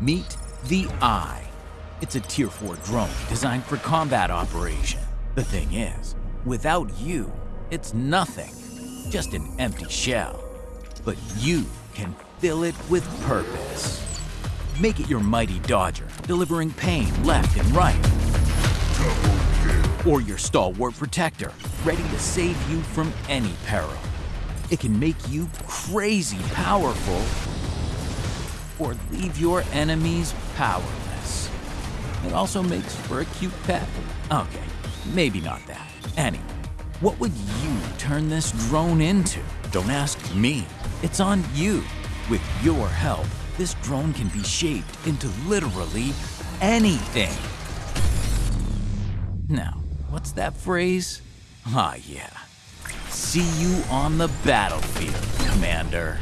Meet the Eye. It's a Tier 4 drone designed for combat operation. The thing is, without you, it's nothing, just an empty shell. But you can fill it with purpose. Make it your mighty dodger, delivering pain left and right. Or your stalwart protector, ready to save you from any peril. It can make you crazy powerful or leave your enemies powerless. It also makes for a cute pet. Okay, maybe not that. Anyway, what would you turn this drone into? Don't ask me. It's on you. With your help, this drone can be shaped into literally anything. Now, what's that phrase? Ah, yeah. See you on the battlefield, Commander.